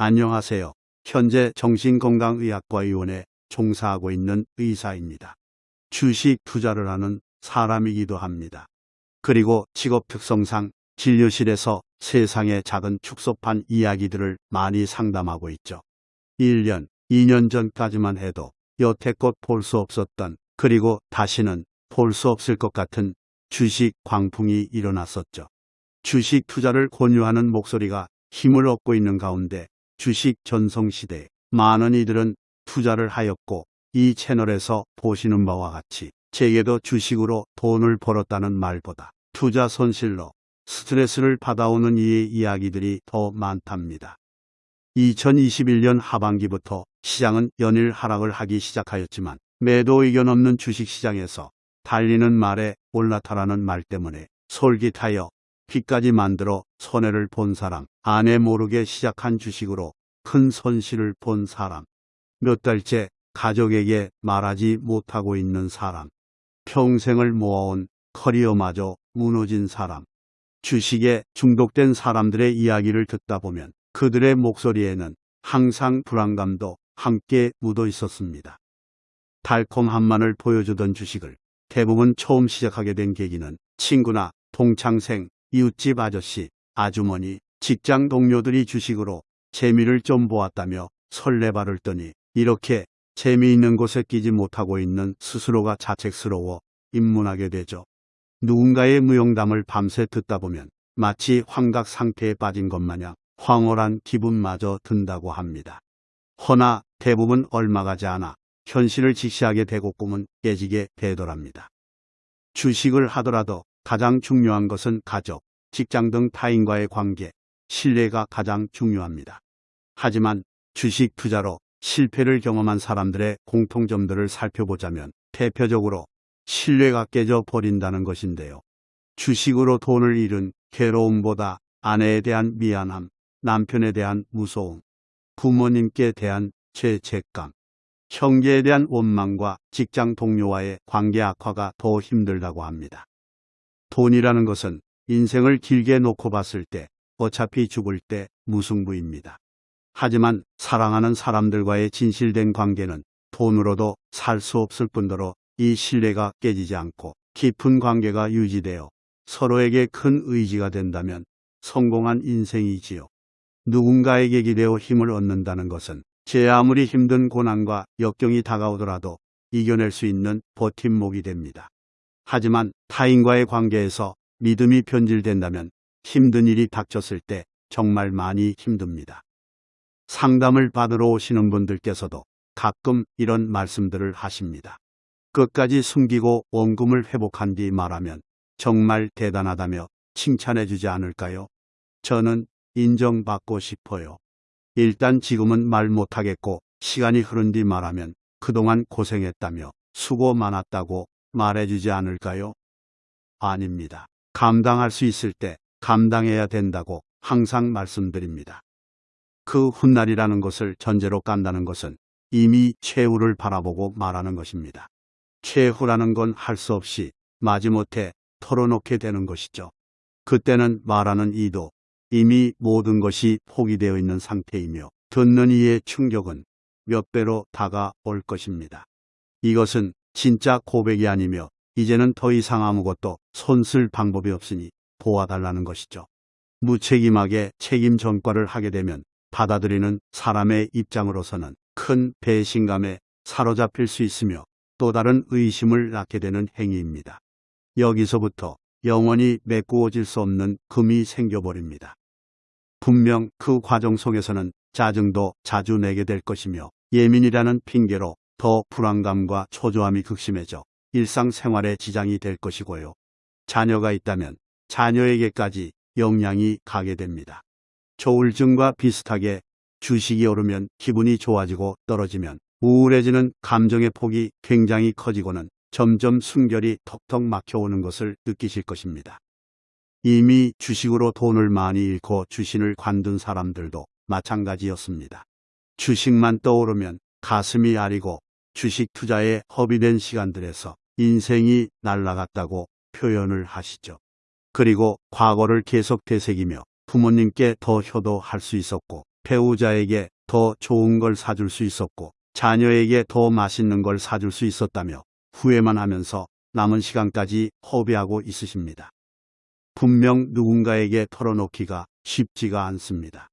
안녕하세요. 현재 정신건강의학과의원에 종사하고 있는 의사입니다. 주식 투자를 하는 사람이기도 합니다. 그리고 직업 특성상 진료실에서 세상의 작은 축소판 이야기들을 많이 상담하고 있죠. 1년, 2년 전까지만 해도 여태껏 볼 수 없었던 그리고 다시는 볼 수 없을 것 같은 주식 광풍이 일어났었죠. 주식 투자를 권유하는 목소리가 힘을 얻고 있는 가운데 주식 전성시대에 많은 이들은 투자를 하였고 이 채널에서 보시는 바와 같이 제게도 주식으로 돈을 벌었다는 말보다 투자 손실로 스트레스를 받아오는 이의 이야기들이 더 많답니다. 2021년 하반기부터 시장은 연일 하락을 하기 시작하였지만 매도 의견 없는 주식시장에서 달리는 말에 올라타라는 말 때문에 솔깃하여 빚까지 만들어 손해를 본 사람, 아내 모르게 시작한 주식으로 큰 손실을 본 사람, 몇 달째 가족에게 말하지 못하고 있는 사람, 평생을 모아온 커리어마저 무너진 사람, 주식에 중독된 사람들의 이야기를 듣다 보면 그들의 목소리에는 항상 불안감도 함께 묻어 있었습니다. 달콤함만을 보여주던 주식을 대부분 처음 시작하게 된 계기는 친구나 동창생, 이웃집 아저씨, 아주머니, 직장 동료들이 주식으로 재미를 좀 보았다며 설레발을 떠니 이렇게 재미있는 곳에 끼지 못하고 있는 스스로가 자책스러워 입문하게 되죠. 누군가의 무용담을 밤새 듣다 보면 마치 환각 상태에 빠진 것 마냥 황홀한 기분마저 든다고 합니다. 허나 대부분 얼마 가지 않아 현실을 직시하게 되고 꿈은 깨지게 되더랍니다. 주식을 하더라도 가장 중요한 것은 가족, 직장 등 타인과의 관계, 신뢰가 가장 중요합니다. 하지만 주식 투자로 실패를 경험한 사람들의 공통점들을 살펴보자면 대표적으로 신뢰가 깨져 버린다는 것인데요. 주식으로 돈을 잃은 괴로움보다 아내에 대한 미안함, 남편에 대한 무서움, 부모님께 대한 죄책감, 형제에 대한 원망과 직장 동료와의 관계 악화가 더 힘들다고 합니다. 돈이라는 것은 인생을 길게 놓고 봤을 때 어차피 죽을 때 무승부입니다. 하지만 사랑하는 사람들과의 진실된 관계는 돈으로도 살 수 없을 뿐더러 이 신뢰가 깨지지 않고 깊은 관계가 유지되어 서로에게 큰 의지가 된다면 성공한 인생이지요. 누군가에게 기대어 힘을 얻는다는 것은 제 아무리 힘든 고난과 역경이 다가오더라도 이겨낼 수 있는 버팀목이 됩니다. 하지만 타인과의 관계에서 믿음이 변질된다면 힘든 일이 닥쳤을 때 정말 많이 힘듭니다. 상담을 받으러 오시는 분들께서도 가끔 이런 말씀들을 하십니다. 끝까지 숨기고 원금을 회복한 뒤 말하면 정말 대단하다며 칭찬해 주지 않을까요? 저는 인정받고 싶어요. 일단 지금은 말 못하겠고 시간이 흐른 뒤 말하면 그동안 고생했다며 수고 많았다고 말해주지 않을까요? 아닙니다. 감당할 수 있을 때 감당해야 된다고 항상 말씀드립니다. 그 훗날이라는 것을 전제로 깐다는 것은 이미 최후를 바라보고 말하는 것입니다. 최후라는 건 할 수 없이 마지못해 털어놓게 되는 것이죠. 그때는 말하는 이도 이미 모든 것이 포기되어 있는 상태이며 듣는 이의 충격은 몇 배로 다가올 것입니다. 이것은 진짜 고백이 아니며 이제는 더 이상 아무것도 손쓸 방법이 없으니 도와달라는 것이죠. 무책임하게 책임 전과를 하게 되면 받아들이는 사람의 입장으로서는 큰 배신감에 사로잡힐 수 있으며 또 다른 의심을 낳게 되는 행위입니다. 여기서부터 영원히 메꾸어질 수 없는 금이 생겨버립니다. 분명 그 과정 속에서는 짜증도 자주 내게 될 것이며 예민이라는 핑계로 더 불안감과 초조함이 극심해져 일상생활에 지장이 될 것이고요. 자녀가 있다면 자녀에게까지 영향이 가게 됩니다. 조울증과 비슷하게 주식이 오르면 기분이 좋아지고 떨어지면 우울해지는 감정의 폭이 굉장히 커지고는 점점 순결이 턱턱 막혀오는 것을 느끼실 것입니다. 이미 주식으로 돈을 많이 잃고 주신을 관둔 사람들도 마찬가지였습니다. 주식만 떠오르면 가슴이 아리고 주식 투자에 허비된 시간들에서 인생이 날라갔다고 표현을 하시죠. 그리고 과거를 계속 되새기며 부모님께 더 효도할 수 있었고 배우자에게 더 좋은 걸 사줄 수 있었고 자녀에게 더 맛있는 걸 사줄 수 있었다며 후회만 하면서 남은 시간까지 허비하고 있으십니다. 분명 누군가에게 털어놓기가 쉽지가 않습니다.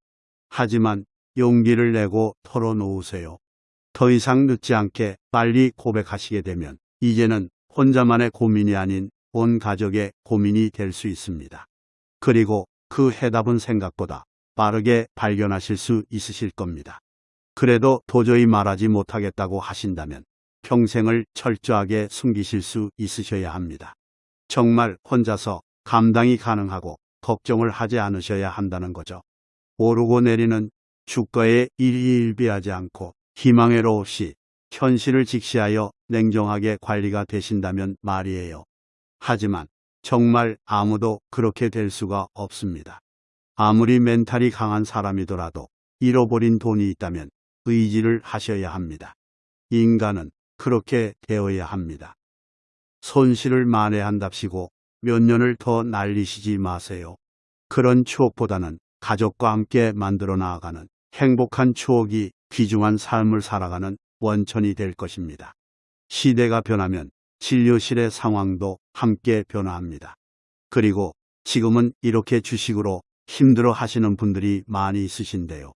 하지만 용기를 내고 털어놓으세요. 더 이상 늦지 않게 빨리 고백하시게 되면 이제는 혼자만의 고민이 아닌 온 가족의 고민이 될 수 있습니다. 그리고 그 해답은 생각보다 빠르게 발견하실 수 있으실 겁니다. 그래도 도저히 말하지 못하겠다고 하신다면 평생을 철저하게 숨기실 수 있으셔야 합니다. 정말 혼자서 감당이 가능하고 걱정을 하지 않으셔야 한다는 거죠. 오르고 내리는 주가에 일희일비하지 않고 희망회로 없이 현실을 직시하여 냉정하게 관리가 되신다면 말이에요. 하지만 정말 아무도 그렇게 될 수가 없습니다. 아무리 멘탈이 강한 사람이더라도 잃어버린 돈이 있다면 의지를 하셔야 합니다. 인간은 그렇게 되어야 합니다. 손실을 만회한답시고 몇 년을 더 날리시지 마세요. 그런 추억보다는 가족과 함께 만들어 나아가는 행복한 추억이 귀중한 삶을 살아가는 원천이 될 것입니다. 시대가 변하면 진료실의 상황도 함께 변화합니다. 그리고 지금은 이렇게 주식으로 힘들어 하시는 분들이 많이 있으신데요.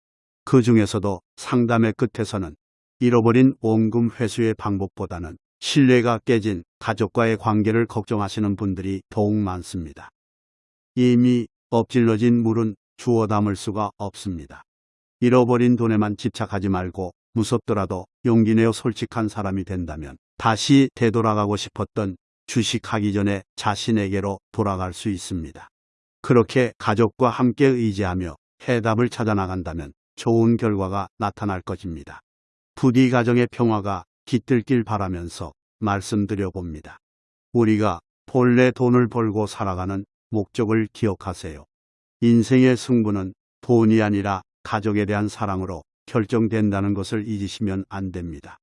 그 중에서도 상담의 끝에서는 잃어버린 원금 회수의 방법보다는 신뢰가 깨진 가족과의 관계를 걱정하시는 분들이 더욱 많습니다. 이미 엎질러진 물은 주워 담을 수가 없습니다. 잃어버린 돈에만 집착하지 말고 무섭더라도 용기 내어 솔직한 사람이 된다면 다시 되돌아가고 싶었던 주식하기 전에 자신에게로 돌아갈 수 있습니다. 그렇게 가족과 함께 의지하며 해답을 찾아 나간다면 좋은 결과가 나타날 것입니다. 부디 가정의 평화가 깃들길 바라면서 말씀드려 봅니다. 우리가 본래 돈을 벌고 살아가는 목적을 기억하세요. 인생의 승부는 돈이 아니라 가족에 대한 사랑으로 결정된다는 것을 잊으시면 안 됩니다.